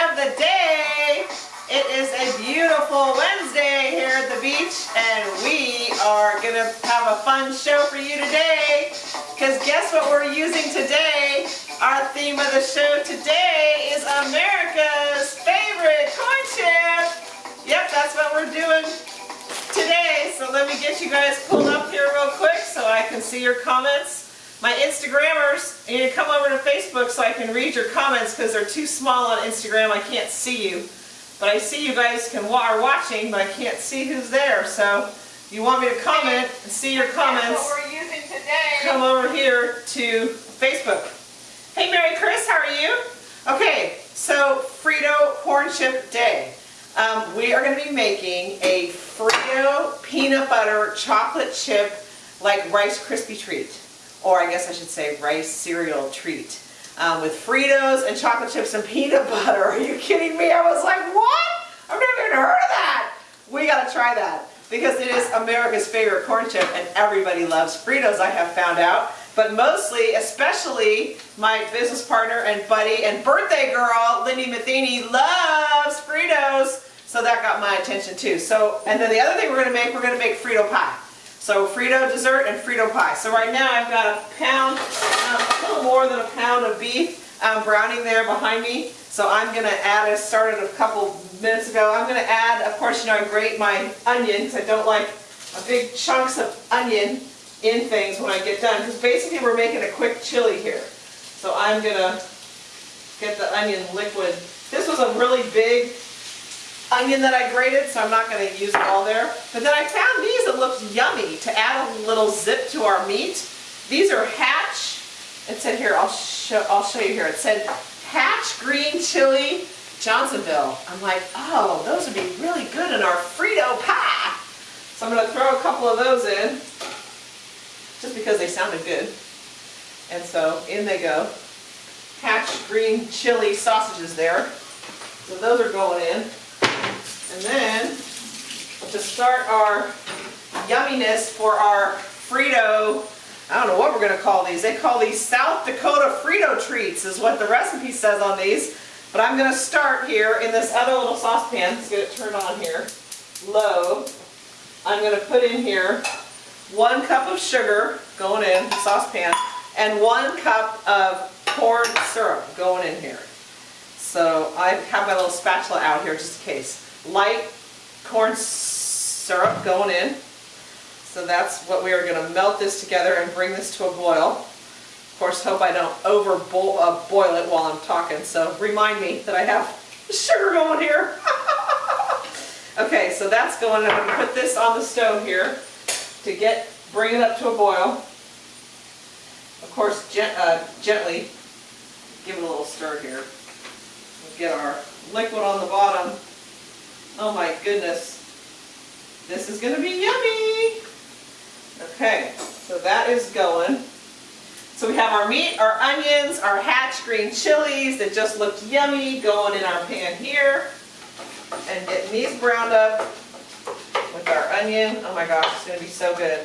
of the day. It is a beautiful Wednesday here at the beach and we are going to have a fun show for you today. Because guess what we're using today? Our theme of the show today is America's favorite corn chip. Yep, that's what we're doing today. So let me get you guys pulled up here real quick so I can see your comments. My Instagrammers, you need to come over to Facebook so I can read your comments because they're too small on Instagram. I can't see you. But I see you guys can are watching, but I can't see who's there. So if you want me to comment and see your comments, what we're using today. come over here to Facebook. Hey Mary Chris, how are you? Okay, so Frito Corn Chip Day. Um, we are going to be making a Frito peanut butter chocolate chip like Rice Krispie treat or I guess I should say rice cereal treat. Um, with Fritos and chocolate chips and peanut butter. Are you kidding me? I was like, what? I've never even heard of that. We gotta try that because it is America's favorite corn chip and everybody loves Fritos, I have found out. But mostly, especially my business partner and buddy and birthday girl, Lindy Matheny, loves Fritos. So that got my attention too. So, and then the other thing we're gonna make, we're gonna make Frito pie. So Frito dessert and Frito pie. So right now I've got a pound, um, a little more than a pound of beef um, browning there behind me. So I'm going to add, I started a couple minutes ago, I'm going to add, of course, you know, I grate my onion because I don't like big chunks of onion in things when I get done. Because basically we're making a quick chili here. So I'm going to get the onion liquid. This was a really big onion that I grated, so I'm not going to use it all there. But then I found these that looked yummy to add a little zip to our meat. These are Hatch. It said here, I'll show, I'll show you here. It said Hatch Green Chili Johnsonville. I'm like, oh, those would be really good in our Frito pie. So I'm going to throw a couple of those in, just because they sounded good. And so in they go. Hatch Green Chili sausages there. So those are going in. And then to start our yumminess for our Frito, I don't know what we're going to call these. They call these South Dakota Frito treats is what the recipe says on these. But I'm going to start here in this other little saucepan. Let's get it turned on here. Low. I'm going to put in here one cup of sugar going in the saucepan and one cup of corn syrup going in here. So I have my little spatula out here just in case light corn syrup going in. So that's what we are going to melt this together and bring this to a boil. Of course, hope I don't over boil, uh, boil it while I'm talking. So remind me that I have sugar going here. okay, so that's going. I'm going to put this on the stove here to get bring it up to a boil. Of course, gent, uh, gently give it a little stir here. We'll get our liquid on the bottom Oh my goodness. This is going to be yummy. Okay, so that is going. So we have our meat, our onions, our hatch green chilies that just looked yummy going in our pan here. And getting these browned up with our onion. Oh my gosh, it's going to be so good.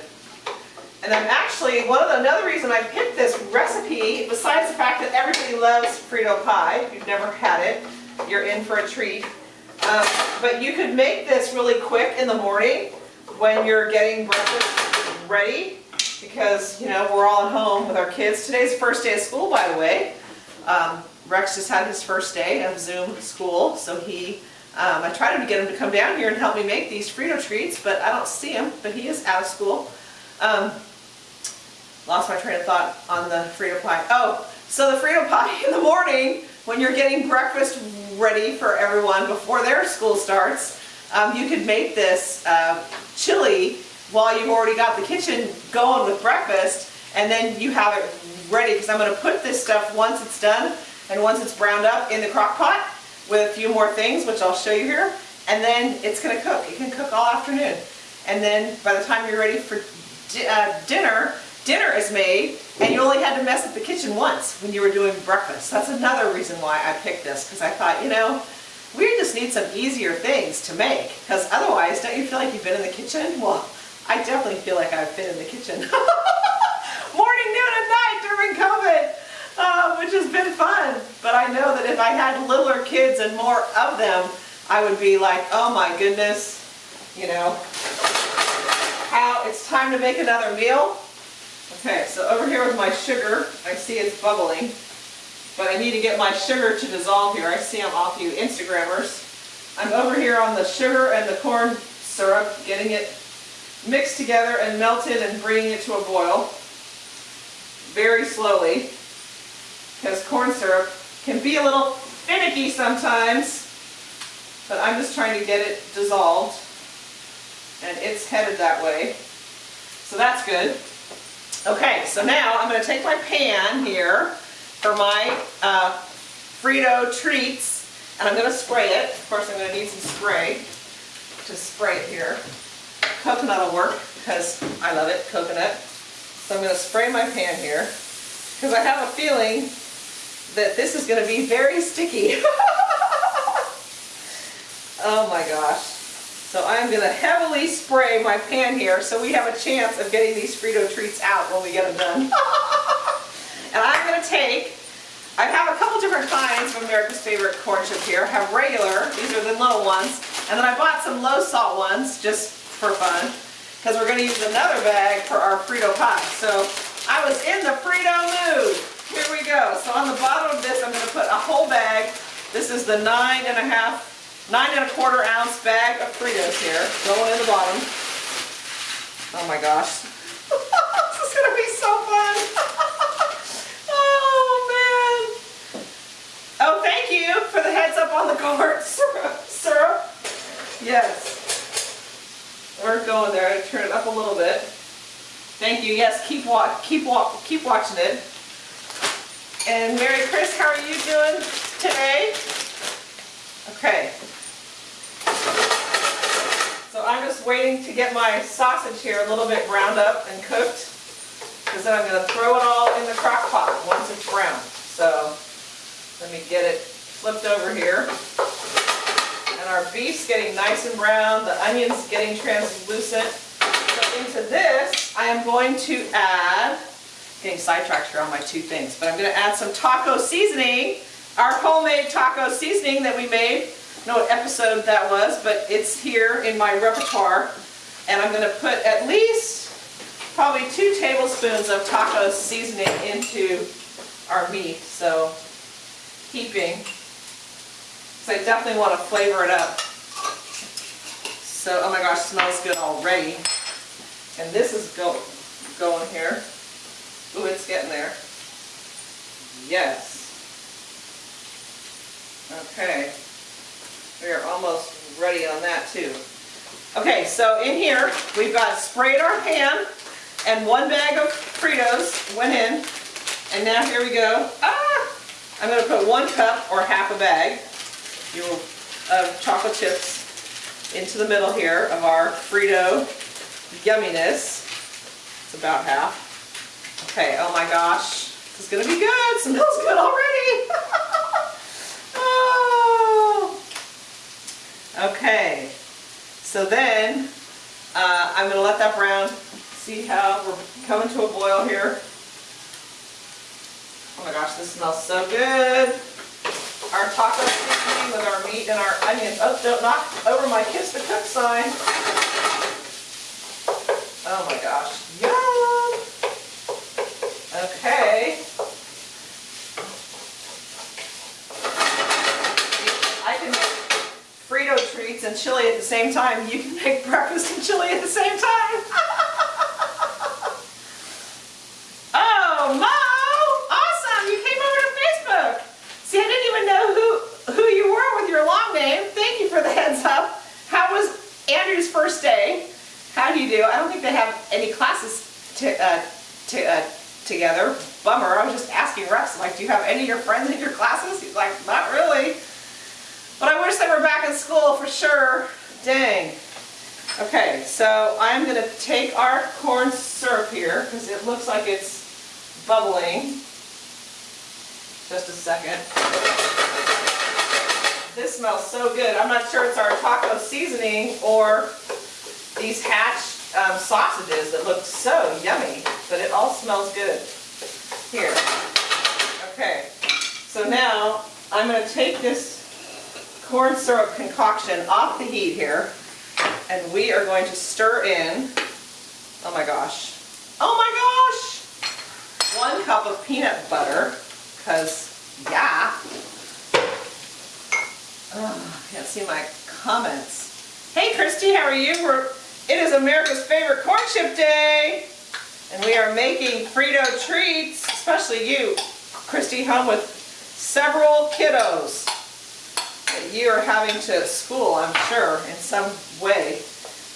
And I'm actually, one of the, another reason I picked this recipe, besides the fact that everybody loves Frito pie, if you've never had it, you're in for a treat, um, but you could make this really quick in the morning when you're getting breakfast ready because, you know, we're all at home with our kids. Today's first day of school, by the way. Um, Rex just had his first day of Zoom school, so he, um, I tried to get him to come down here and help me make these Frito treats, but I don't see him, but he is out of school. Um, lost my train of thought on the Frito pie. Oh, so the Frito pie in the morning, when you're getting breakfast ready for everyone before their school starts, um, you could make this uh, chili while you've already got the kitchen going with breakfast and then you have it ready because I'm going to put this stuff once it's done and once it's browned up in the crock pot with a few more things which I'll show you here and then it's going to cook. It can cook all afternoon and then by the time you're ready for di uh, dinner dinner is made and you only had to mess up the kitchen once when you were doing breakfast. That's another reason why I picked this because I thought, you know, we just need some easier things to make because otherwise don't you feel like you've been in the kitchen? Well, I definitely feel like I've been in the kitchen. Morning, noon, and night during COVID, uh, which has been fun. but I know that if I had littler kids and more of them, I would be like, oh my goodness, you know, how it's time to make another meal. Okay, so over here with my sugar, I see it's bubbling, but I need to get my sugar to dissolve here. I see I'm off you Instagrammers. I'm over here on the sugar and the corn syrup, getting it mixed together and melted and bringing it to a boil very slowly because corn syrup can be a little finicky sometimes, but I'm just trying to get it dissolved and it's headed that way. So that's good. Okay, so now I'm going to take my pan here for my uh, Frito treats and I'm going to spray it. Of course I'm going to need some spray to spray it here. Coconut will work because I love it, coconut. So I'm going to spray my pan here because I have a feeling that this is going to be very sticky. oh my gosh. So I'm going to heavily spray my pan here so we have a chance of getting these Frito treats out when we get them done. and I'm going to take, I have a couple different kinds of America's Favorite corn chip here. I have regular, these are the little ones, and then I bought some low salt ones just for fun because we're going to use another bag for our Frito pie. So I was in the Frito mood. Here we go. So on the bottom of this, I'm going to put a whole bag. This is the nine and a half, nine and a quarter ounce bag of Fritos here, going in the bottom. Oh my gosh. this is going to be so fun. oh man. Oh, thank you for the heads up on the corn syrup. Yes. We're going there. Turn it up a little bit. Thank you. Yes, keep watch, keep walk, keep watching it. And Mary Chris, how are you doing today? Okay. So I'm just waiting to get my sausage here a little bit browned up and cooked. Because then I'm going to throw it all in the crock pot once it's brown. So let me get it flipped over here and our beef's getting nice and brown, the onion's getting translucent. So into this, I am going to add, getting sidetracked here on my two things, but I'm going to add some taco seasoning, our homemade taco seasoning that we made. Know what episode that was, but it's here in my repertoire. And I'm going to put at least probably two tablespoons of taco seasoning into our meat. So heaping so I definitely want to flavor it up. So, oh my gosh, smells good already. And this is go going here. Ooh, it's getting there. Yes. Okay. We are almost ready on that too. Okay, so in here, we've got sprayed our pan, and one bag of Fritos went in. And now here we go. Ah! I'm going to put one cup or half a bag uh, chocolate chips into the middle here of our Frito yumminess. It's about half. Okay, oh my gosh. This is going to be good. Smells good already. oh. Okay. So then, uh, I'm going to let that brown. See how we're coming to a boil here. Oh my gosh, this smells so good our taco seasoning with our meat and our onions. Oh, don't knock over my Kiss the Cook sign. Oh my gosh. Yum! Okay. I can make Frito treats and chili at the same time. You can make breakfast and chili at the same time. oh, Mo! Awesome! You came over to Facebook! See, I didn't even know who, who you were with your long name. Thank you for the heads up. How was Andrew's first day. How do you do? I don't think they have any classes to, uh, to, uh, together. Bummer. I was just asking Rex, like, do you have any of your friends in your classes? He's like, not really. But I wish they were back in school for sure. Dang. Okay, so I'm going to take our corn syrup here because it looks like it's bubbling. Just a second. This smells so good. I'm not sure it's our taco seasoning or these hatch um, sausages that look so yummy, but it all smells good. Here. Okay. So so now I'm going to take this corn syrup concoction off the heat here and we are going to stir in, oh my gosh, oh my gosh, one cup of peanut butter because yeah. Oh, can't see my comments. Hey Christy, how are you? We're, it is America's favorite corn chip day. And we are making Frito treats, especially you, Christy, home with several kiddos that you are having to school, I'm sure, in some way.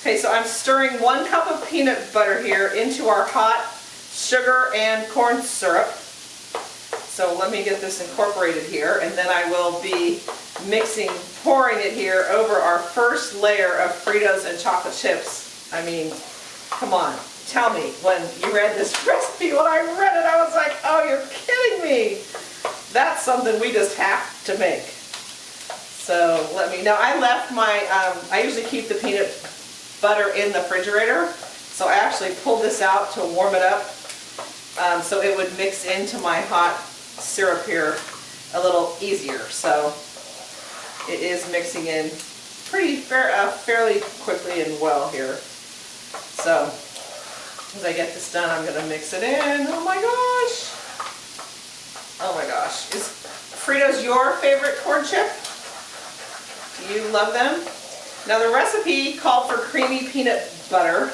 Okay, so I'm stirring one cup of peanut butter here into our hot sugar and corn syrup. So let me get this incorporated here, and then I will be mixing, pouring it here over our first layer of Fritos and chocolate chips. I mean, come on tell me when you read this recipe, when I read it, I was like, oh, you're kidding me. That's something we just have to make. So let me know. I left my, um, I usually keep the peanut butter in the refrigerator. So I actually pulled this out to warm it up um, so it would mix into my hot syrup here a little easier. So it is mixing in pretty fair, uh, fairly quickly and well here. So as I get this done, I'm going to mix it in. Oh my gosh. Oh my gosh. Is Fritos your favorite corn chip? You love them? Now the recipe called for creamy peanut butter,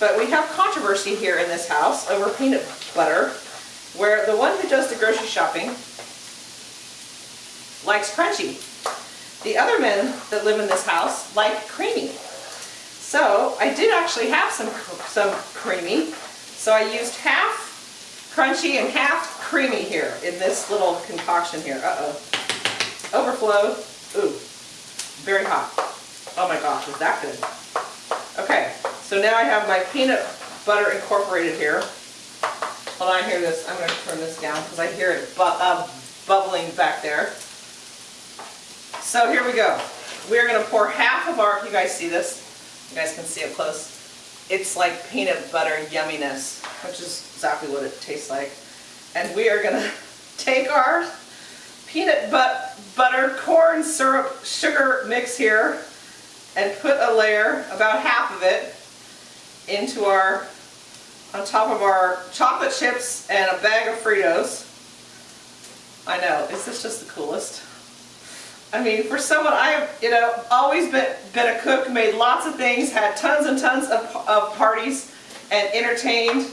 but we have controversy here in this house over peanut butter, where the one who does the grocery shopping likes crunchy. The other men that live in this house like creamy. So I did actually have some, some creamy. So I used half crunchy and half creamy here in this little concoction here. Uh-oh. Overflow. Ooh, very hot. Oh my gosh, is that good? Okay, so now I have my peanut butter incorporated here. Hold on, I hear this. I'm going to turn this down because I hear it bu uh, bubbling back there. So here we go. We're going to pour half of our, you guys see this? You guys can see it close. It's like peanut butter yumminess, which is exactly what it tastes like. And we are gonna take our peanut but butter corn syrup sugar mix here and put a layer, about half of it, into our, on top of our chocolate chips and a bag of Fritos. I know, is this just the coolest? I mean, for someone, I've, you know, always been, been a cook, made lots of things, had tons and tons of, of parties, and entertained.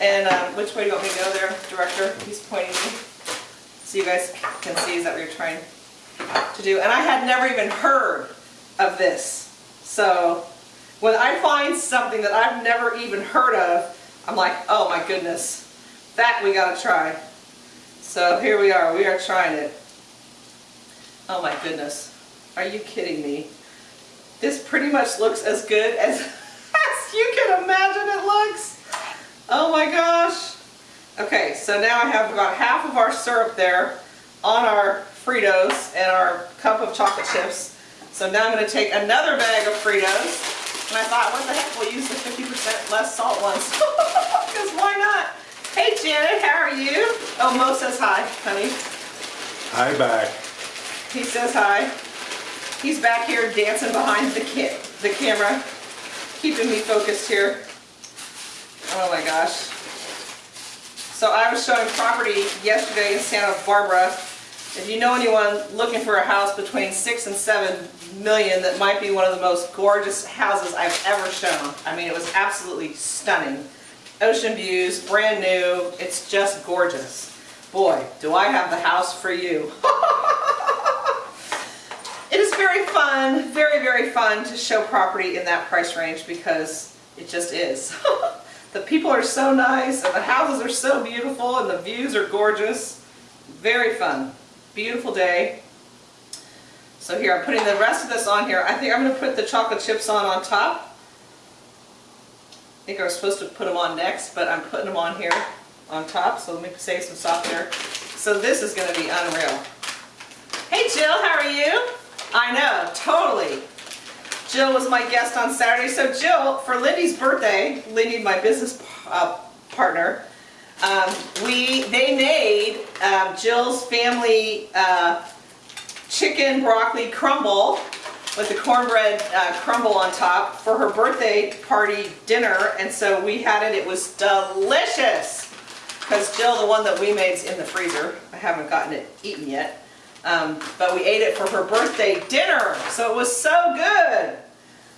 And um, which way do you want me to go there, director? He's pointing me. So you guys can see, is that you're trying to do? And I had never even heard of this. So when I find something that I've never even heard of, I'm like, oh my goodness, that we gotta try. So here we are, we are trying it. Oh my goodness. Are you kidding me? This pretty much looks as good as, as you can imagine it looks. Oh my gosh. Okay, so now I have about half of our syrup there on our Fritos and our cup of chocolate chips. So now I'm going to take another bag of Fritos. And I thought, what the heck, we'll use the 50% less salt ones. Because why not? Hey Janet, how are you? Oh, Mo says hi, honey. Hi back. He says hi. He's back here dancing behind the, ca the camera, keeping me focused here. Oh my gosh. So I was showing property yesterday in Santa Barbara. If you know anyone looking for a house between six and seven million that might be one of the most gorgeous houses I've ever shown. I mean, it was absolutely stunning. Ocean views, brand new, it's just gorgeous. Boy, do I have the house for you. It is very fun, very, very fun to show property in that price range because it just is. the people are so nice and the houses are so beautiful and the views are gorgeous. Very fun. Beautiful day. So here, I'm putting the rest of this on here. I think I'm going to put the chocolate chips on on top. I think I was supposed to put them on next, but I'm putting them on here on top. So let me save some softener. So this is going to be unreal. Hey Jill, how are you? I know, totally. Jill was my guest on Saturday. So Jill, for Lindy's birthday, Lindy, my business uh, partner, um, we they made um, Jill's family uh, chicken broccoli crumble with the cornbread uh, crumble on top for her birthday party dinner. And so we had it, it was delicious. Because Jill, the one that we made is in the freezer. I haven't gotten it eaten yet. Um, but we ate it for her birthday dinner. So it was so good.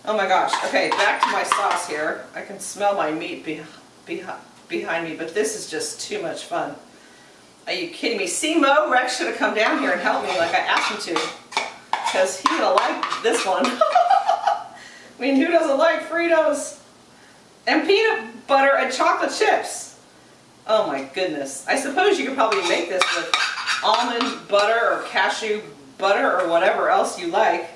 Oh my gosh. Okay, back to my sauce here. I can smell my meat be, be, behind me, but this is just too much fun. Are you kidding me? See, Mo, Rex should have come down here and helped me like I asked him to. Because he gonna like this one. I mean, who doesn't like Fritos? And peanut butter and chocolate chips. Oh my goodness. I suppose you could probably make this with almond butter or cashew butter or whatever else you like.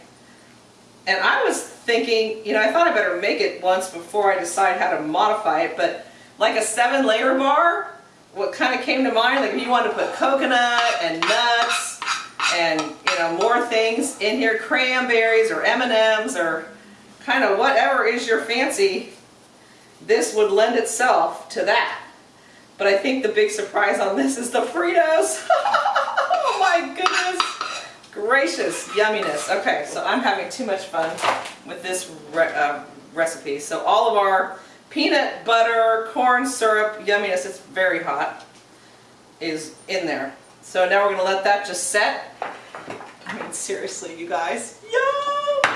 And I was thinking, you know, I thought I better make it once before I decide how to modify it, but like a seven layer bar, what kind of came to mind, like if you wanted to put coconut and nuts and, you know, more things in here, cranberries or M&Ms or kind of whatever is your fancy, this would lend itself to that. But I think the big surprise on this is the Fritos. gracious yumminess. Okay, so I'm having too much fun with this re uh, recipe. So all of our peanut butter, corn syrup, yumminess, it's very hot, is in there. So now we're going to let that just set. I mean, seriously, you guys. Yum!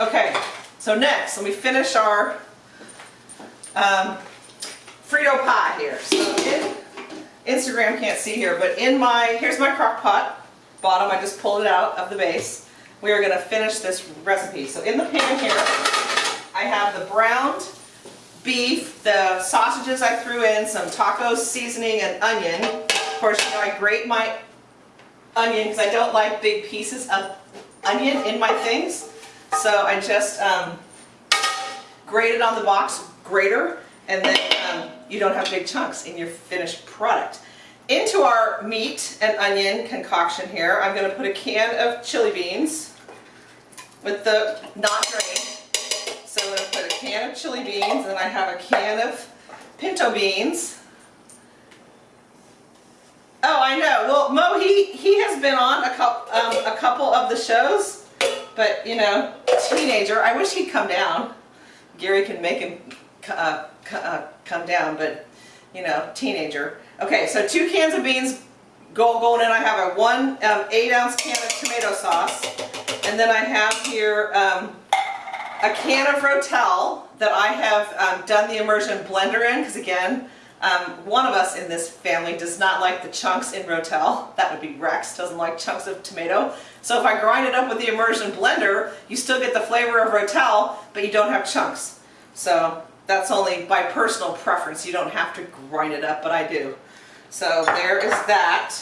Okay, so next, let me finish our um, Frito pie here. So in, Instagram can't see here, but in my, here's my crock pot bottom, I just pulled it out of the base. We are going to finish this recipe. So in the pan here, I have the browned beef, the sausages I threw in, some taco seasoning and onion. Of course, you know, I grate my onion because I don't like big pieces of onion in my things. So I just um, grate it on the box grater and then um, you don't have big chunks in your finished product. Into our meat and onion concoction here, I'm going to put a can of chili beans with the not drained. So I'm going to put a can of chili beans and I have a can of pinto beans. Oh, I know. Well, Mo, he, he has been on a, couple, um, a couple of the shows, but, you know, teenager. I wish he'd come down. Gary can make him uh, uh, come down, but, you know, teenager. Okay, so two cans of beans go going in. I have a one um, eight ounce can of tomato sauce. And then I have here um, a can of Rotel that I have um, done the immersion blender in because again, um, one of us in this family does not like the chunks in Rotel. That would be Rex, doesn't like chunks of tomato. So if I grind it up with the immersion blender, you still get the flavor of Rotel, but you don't have chunks. So that's only by personal preference. You don't have to grind it up, but I do. So there is that.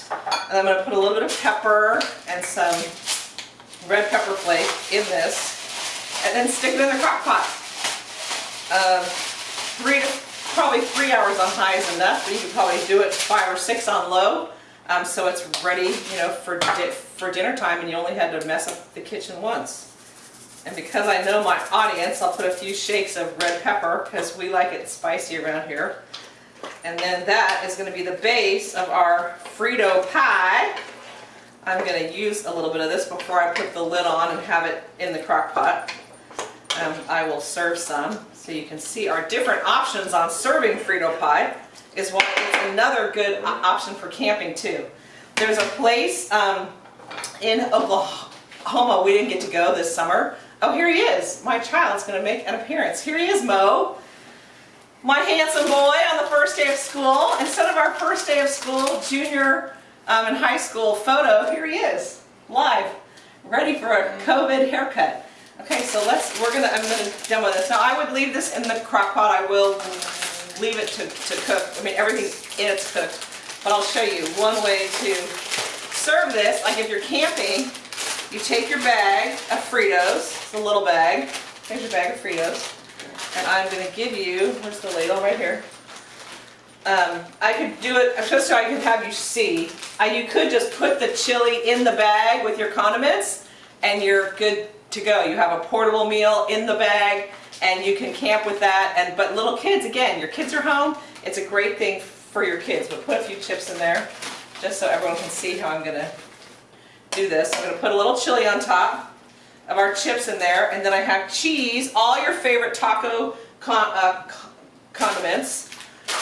And I'm going to put a little bit of pepper and some red pepper flake in this. And then stick it in the crock pot. Um, three to, probably three hours on high is enough, but you could probably do it five or six on low. Um, so it's ready, you know, for, di for dinner time and you only had to mess up the kitchen once. And because I know my audience, I'll put a few shakes of red pepper because we like it spicy around here. And then that is going to be the base of our Frito pie. I'm going to use a little bit of this before I put the lid on and have it in the crock pot. Um, I will serve some so you can see our different options on serving Frito pie is why it's another good option for camping too. There's a place um, in Oklahoma we didn't get to go this summer. Oh, here he is. My child's going to make an appearance. Here he is, Mo my handsome boy on the first day of school. Instead of our first day of school, junior um, and high school photo, here he is, live, ready for a COVID haircut. Okay, so let's, we're gonna, I'm gonna demo this. Now I would leave this in the crock pot. I will leave it to, to cook. I mean, everything in it's cooked. But I'll show you one way to serve this. Like if you're camping, you take your bag of Fritos, it's a little bag. Here's your bag of Fritos. And I'm going to give you, where's the ladle right here? Um, I could do it just so I can have you see. Uh, you could just put the chili in the bag with your condiments and you're good to go. You have a portable meal in the bag and you can camp with that. And But little kids, again, your kids are home. It's a great thing for your kids. But put a few chips in there. just so everyone can see how I'm gonna do this. I'm gonna put a little chili on top of our chips in there, and then I have cheese, all your favorite taco con uh, condiments.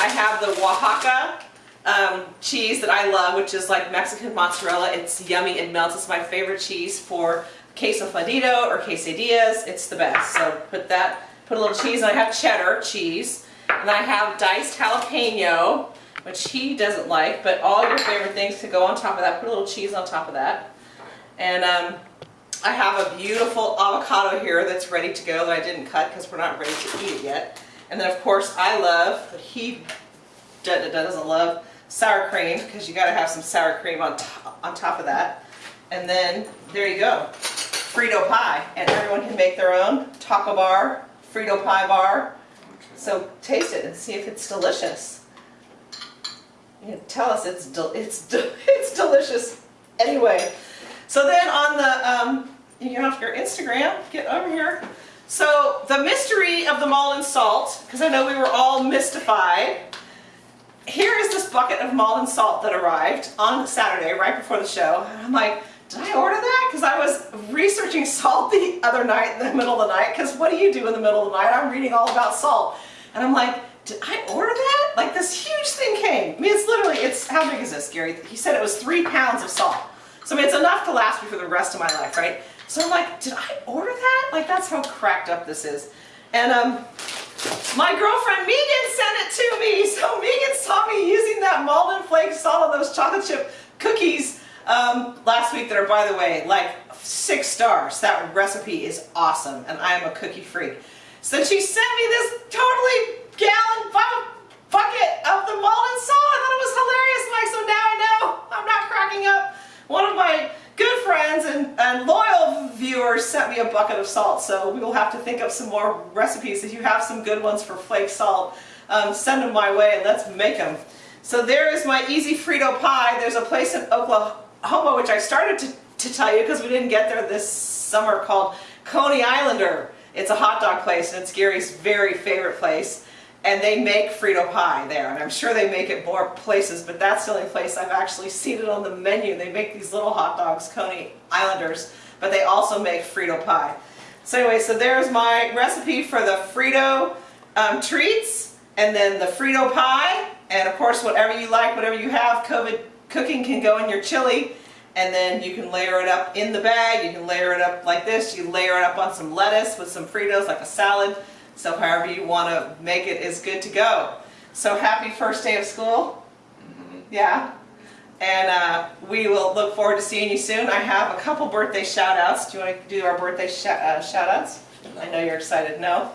I have the Oaxaca um, cheese that I love, which is like Mexican mozzarella. It's yummy, it melts. It's my favorite cheese for queso fundido or quesadillas. It's the best. So put that, put a little cheese, and I have cheddar cheese, and I have diced jalapeno, which he doesn't like, but all your favorite things to go on top of that. Put a little cheese on top of that. And um, I have a beautiful avocado here that's ready to go that I didn't cut because we're not ready to eat it yet. And then of course I love, but he doesn't love, sour cream because you got to have some sour cream on, top, on top of that. And then there you go, Frito pie. And everyone can make their own taco bar, Frito pie bar. So taste it and see if it's delicious. You tell us it's, it's, it's delicious anyway. So then on the, um, you get off your Instagram, get over here. So the mystery of the Maldon salt, because I know we were all mystified. Here is this bucket of Maldon salt that arrived on Saturday, right before the show. I'm like, did I order that? Because I was researching salt the other night in the middle of the night, because what do you do in the middle of the night? I'm reading all about salt. And I'm like, did I order that? Like this huge thing came. I mean, it's literally, it's, how big is this, Gary? He said it was three pounds of salt. So I mean, it's enough to last me for the rest of my life, right? So I'm like, did I order that? Like, that's how cracked up this is. And um, my girlfriend Megan sent it to me. So Megan saw me using that Maldon Flake salt on those chocolate chip cookies um, last week that are, by the way, like six stars. That recipe is awesome, and I am a cookie freak. So she sent me this totally gallon bucket of the Maldon salt. I thought it was hilarious. Mike. so now I know I'm not cracking up one of my good friends and, and loyal viewers sent me a bucket of salt, so we will have to think of some more recipes. If you have some good ones for flake salt, um, send them my way and let's make them. So there is my easy Frito pie. There's a place in Oklahoma, which I started to, to tell you because we didn't get there this summer, called Coney Islander. It's a hot dog place and it's Gary's very favorite place and they make Frito pie there, and I'm sure they make it more places, but that's the only place I've actually seen it on the menu. They make these little hot dogs, Coney Islanders, but they also make Frito pie. So anyway, so there's my recipe for the Frito um, treats, and then the Frito pie, and of course whatever you like, whatever you have, COVID cooking can go in your chili, and then you can layer it up in the bag, you can layer it up like this, you layer it up on some lettuce with some Fritos like a salad, so however you want to make it is good to go. So happy first day of school. Mm-hmm. Yeah. And uh, we will look forward to seeing you soon. I have a couple birthday shout outs. Do you want to do our birthday sh uh, shout outs? I know you're excited. No?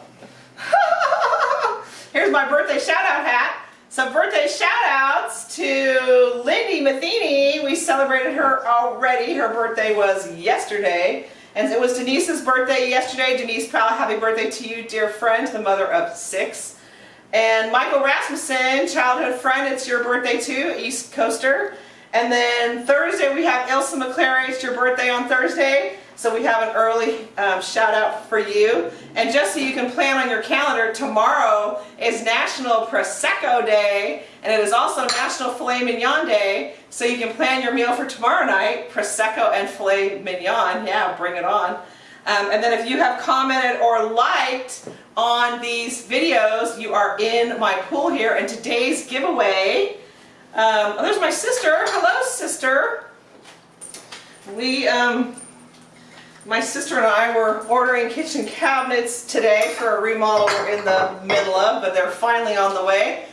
Here's my birthday shout out hat. So birthday shout outs to Lindy Matheny. We celebrated her already. Her birthday was yesterday. And it was Denise's birthday yesterday. Denise Powell, happy birthday to you, dear friend, the mother of six. And Michael Rasmussen, childhood friend, it's your birthday too, East Coaster. And then Thursday we have Ilsa McClary, it's your birthday on Thursday. So we have an early um, shout out for you. And just so you can plan on your calendar, tomorrow is National Prosecco Day and it is also National Filet Mignon Day. So you can plan your meal for tomorrow night, Prosecco and Filet Mignon. Yeah, bring it on. Um, and then if you have commented or liked on these videos, you are in my pool here. And today's giveaway, um, oh, there's my sister. Hello, sister. We, um, my sister and I were ordering kitchen cabinets today for a remodel we're in the middle of, but they're finally on the way.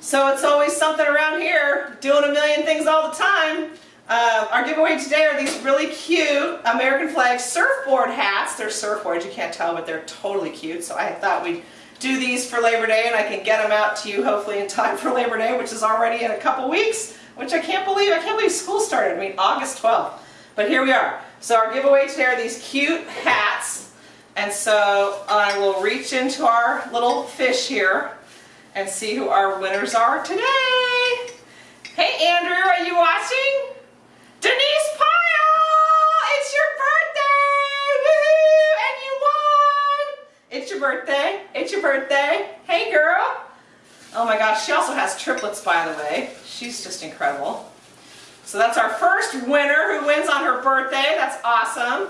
So it's always something around here, doing a million things all the time. Uh, our giveaway today are these really cute American flag surfboard hats. They're surfboards, you can't tell, but they're totally cute. So I thought we'd do these for Labor Day and I can get them out to you hopefully in time for Labor Day, which is already in a couple weeks, which I can't believe. I can't believe school started. I mean, August 12th. But here we are. So our giveaway today are these cute hats. And so I will reach into our little fish here and see who our winners are today. Hey Andrew, are you watching? Denise! It's your birthday. It's your birthday. Hey girl. Oh my gosh, she also has triplets by the way. She's just incredible. So that's our first winner who wins on her birthday. That's awesome.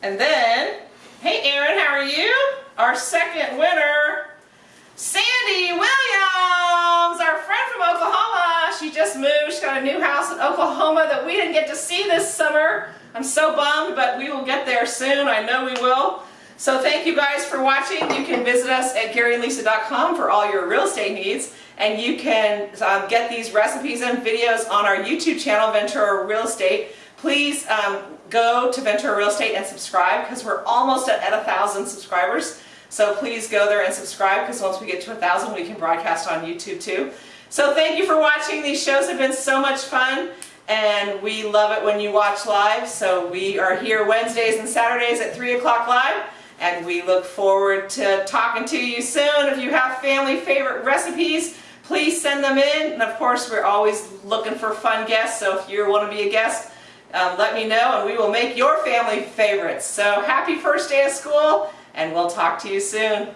And then, hey Erin, how are you? Our second winner, Sandy Williams, our friend from Oklahoma. She just moved. She's got a new house in Oklahoma that we didn't get to see this summer. I'm so bummed, but we will get there soon. I know we will. So thank you guys for watching. You can visit us at GaryandLisa.com for all your real estate needs. And you can um, get these recipes and videos on our YouTube channel, Ventura Real Estate. Please um, go to Ventura Real Estate and subscribe because we're almost at, at a thousand subscribers. So please go there and subscribe because once we get to a thousand, we can broadcast on YouTube too. So thank you for watching. These shows have been so much fun and we love it when you watch live. So we are here Wednesdays and Saturdays at 3 o'clock live and we look forward to talking to you soon. If you have family favorite recipes, please send them in. And of course, we're always looking for fun guests. So if you want to be a guest, um, let me know and we will make your family favorites. So happy first day of school and we'll talk to you soon.